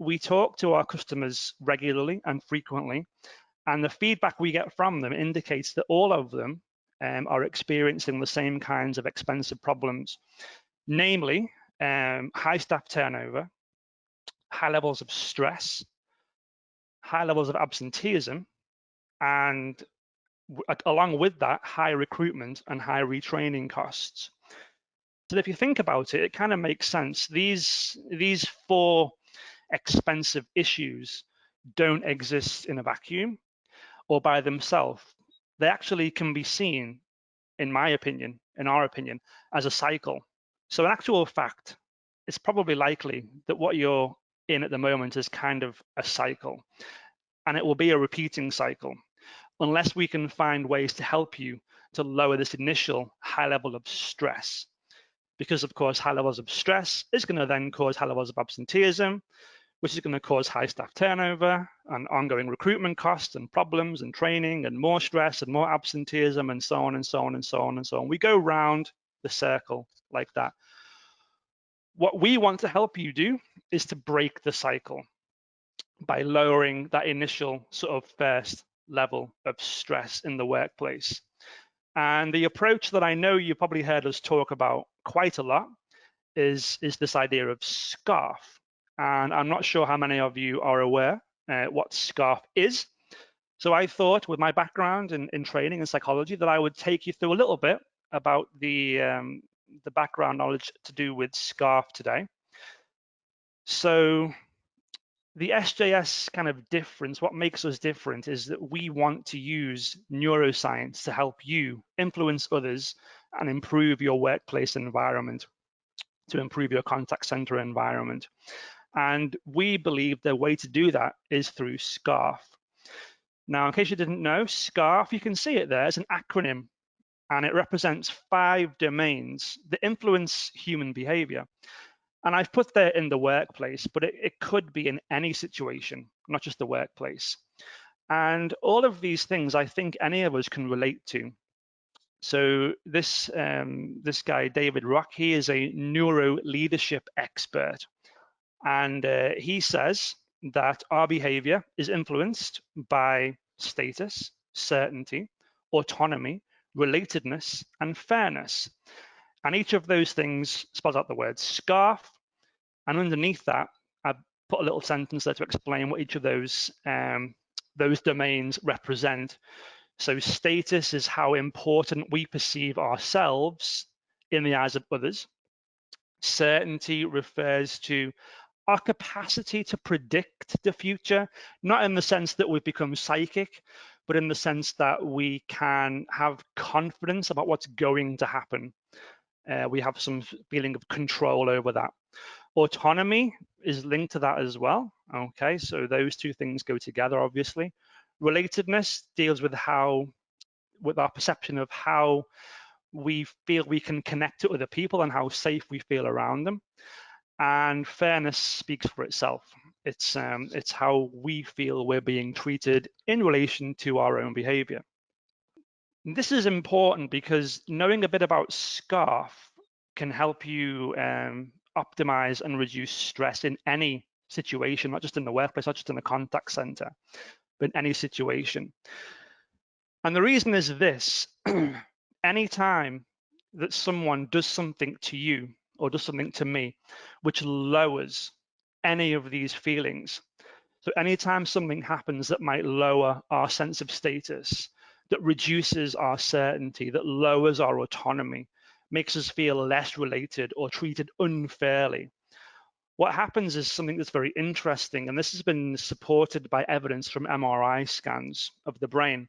we talk to our customers regularly and frequently, and the feedback we get from them indicates that all of them um, are experiencing the same kinds of expensive problems, namely um, high staff turnover, high levels of stress, high levels of absenteeism, and along with that, high recruitment and high retraining costs. So if you think about it, it kind of makes sense. These, these four expensive issues don't exist in a vacuum or by themselves. They actually can be seen, in my opinion, in our opinion, as a cycle. So in actual fact, it's probably likely that what you're in at the moment is kind of a cycle and it will be a repeating cycle unless we can find ways to help you to lower this initial high level of stress. Because of course, high levels of stress is gonna then cause high levels of absenteeism, which is gonna cause high staff turnover and ongoing recruitment costs and problems and training and more stress and more absenteeism and so on and so on and so on and so on. We go round the circle like that. What we want to help you do is to break the cycle by lowering that initial sort of first level of stress in the workplace. And the approach that I know you probably heard us talk about quite a lot is, is this idea of SCARF. And I'm not sure how many of you are aware uh, what SCARF is. So I thought with my background in, in training and psychology that I would take you through a little bit about the, um, the background knowledge to do with SCARF today. So the SJS kind of difference, what makes us different is that we want to use neuroscience to help you influence others and improve your workplace environment, to improve your contact center environment. And we believe the way to do that is through SCARF. Now, in case you didn't know, SCARF, you can see it there, it's an acronym and it represents five domains that influence human behavior. And I've put that in the workplace, but it, it could be in any situation, not just the workplace. And all of these things, I think any of us can relate to. So this um, this guy David Rock, he is a neuro leadership expert, and uh, he says that our behavior is influenced by status, certainty, autonomy, relatedness, and fairness. And each of those things spells out the word scarf. And underneath that, I put a little sentence there to explain what each of those um, those domains represent. So status is how important we perceive ourselves in the eyes of others. Certainty refers to our capacity to predict the future, not in the sense that we've become psychic, but in the sense that we can have confidence about what's going to happen uh, we have some feeling of control over that. Autonomy is linked to that as well. Okay, so those two things go together, obviously. Relatedness deals with how, with our perception of how we feel we can connect to other people and how safe we feel around them. And fairness speaks for itself. It's um, it's how we feel we're being treated in relation to our own behavior. This is important because knowing a bit about SCARF can help you um, optimize and reduce stress in any situation, not just in the workplace, not just in the contact center, but in any situation. And the reason is this, anytime that someone does something to you or does something to me, which lowers any of these feelings, so anytime something happens that might lower our sense of status, that reduces our certainty, that lowers our autonomy, makes us feel less related or treated unfairly. What happens is something that's very interesting, and this has been supported by evidence from MRI scans of the brain.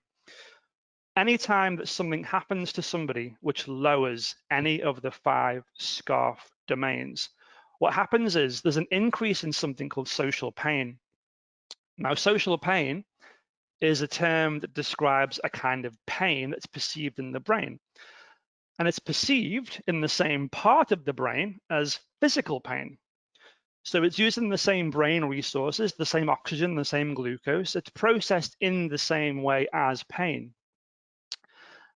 Anytime that something happens to somebody which lowers any of the five SCARF domains, what happens is there's an increase in something called social pain. Now, social pain is a term that describes a kind of pain that's perceived in the brain. And it's perceived in the same part of the brain as physical pain. So it's using the same brain resources, the same oxygen, the same glucose. It's processed in the same way as pain.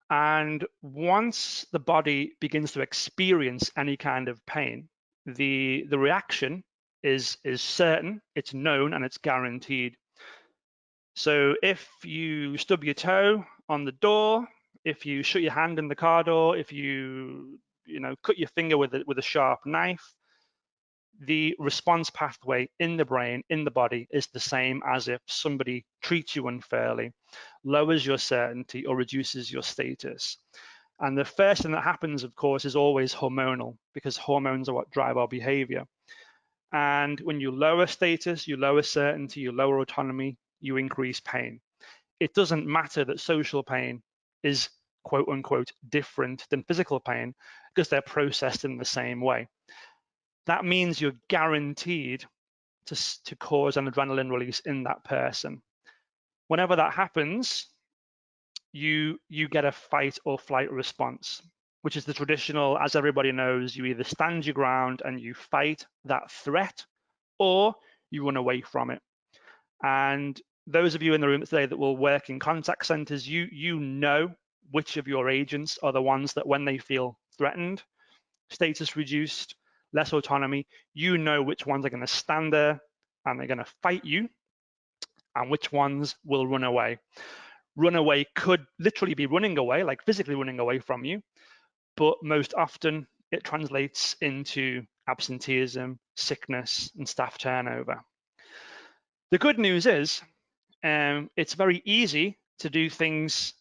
And once the body begins to experience any kind of pain, the, the reaction is, is certain, it's known, and it's guaranteed. So if you stub your toe on the door, if you shut your hand in the car door, if you you know cut your finger with a, with a sharp knife, the response pathway in the brain, in the body, is the same as if somebody treats you unfairly, lowers your certainty, or reduces your status. And the first thing that happens, of course, is always hormonal because hormones are what drive our behavior. And when you lower status, you lower certainty, you lower autonomy, you increase pain. It doesn't matter that social pain is quote unquote different than physical pain because they're processed in the same way. That means you're guaranteed to, to cause an adrenaline release in that person. Whenever that happens, you you get a fight or flight response, which is the traditional, as everybody knows, you either stand your ground and you fight that threat, or you run away from it. And those of you in the room today that will work in contact centers, you you know which of your agents are the ones that when they feel threatened, status reduced, less autonomy, you know which ones are going to stand there and they're going to fight you and which ones will run away. Run away could literally be running away, like physically running away from you, but most often it translates into absenteeism, sickness, and staff turnover. The good news is um, it's very easy to do things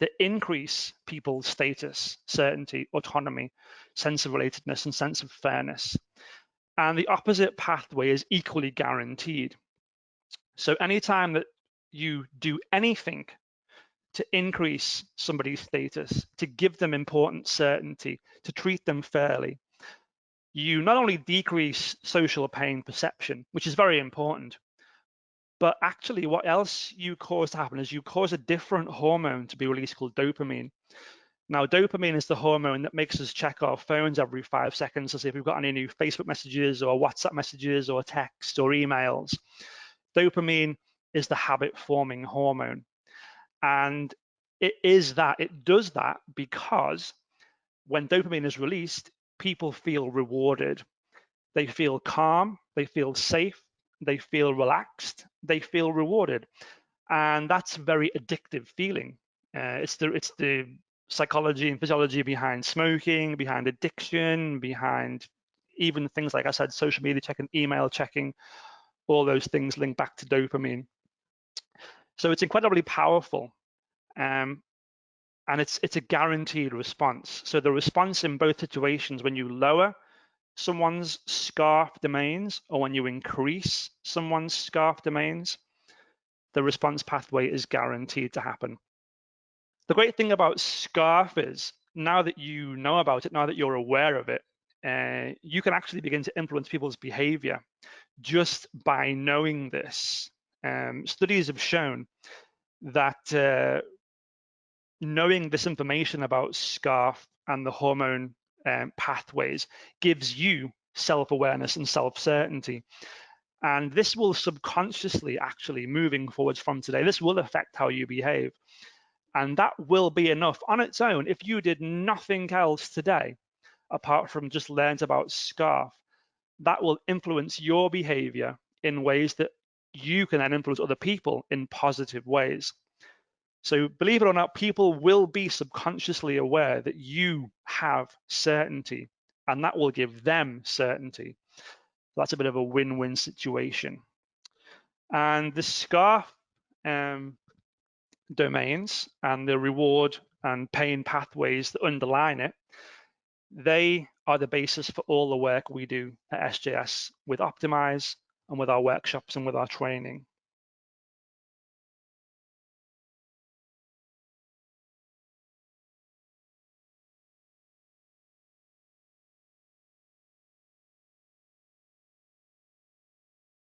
that increase people's status, certainty, autonomy, sense of relatedness, and sense of fairness. And the opposite pathway is equally guaranteed. So anytime that you do anything to increase somebody's status, to give them important certainty, to treat them fairly, you not only decrease social pain perception, which is very important, but actually, what else you cause to happen is you cause a different hormone to be released called dopamine. Now, dopamine is the hormone that makes us check our phones every five seconds to see if we've got any new Facebook messages or WhatsApp messages or text or emails. Dopamine is the habit forming hormone. And it is that, it does that because when dopamine is released, people feel rewarded. They feel calm, they feel safe, they feel relaxed, they feel rewarded, and that's a very addictive feeling. Uh, it's the it's the psychology and physiology behind smoking, behind addiction, behind even things like I said, social media checking, email checking, all those things link back to dopamine. So it's incredibly powerful. Um, and it's it's a guaranteed response. So the response in both situations, when you lower someone's scarf domains or when you increase someone's scarf domains, the response pathway is guaranteed to happen. The great thing about scarf is now that you know about it, now that you're aware of it, uh, you can actually begin to influence people's behavior just by knowing this. Um, studies have shown that uh, knowing this information about scarf and the hormone um, pathways gives you self-awareness and self-certainty. And this will subconsciously actually moving forwards from today, this will affect how you behave. And that will be enough on its own. If you did nothing else today, apart from just learned about SCARF, that will influence your behavior in ways that you can then influence other people in positive ways. So believe it or not, people will be subconsciously aware that you have certainty and that will give them certainty. That's a bit of a win-win situation. And the SCARF um, domains and the reward and pain pathways that underline it, they are the basis for all the work we do at SJS with Optimize and with our workshops and with our training.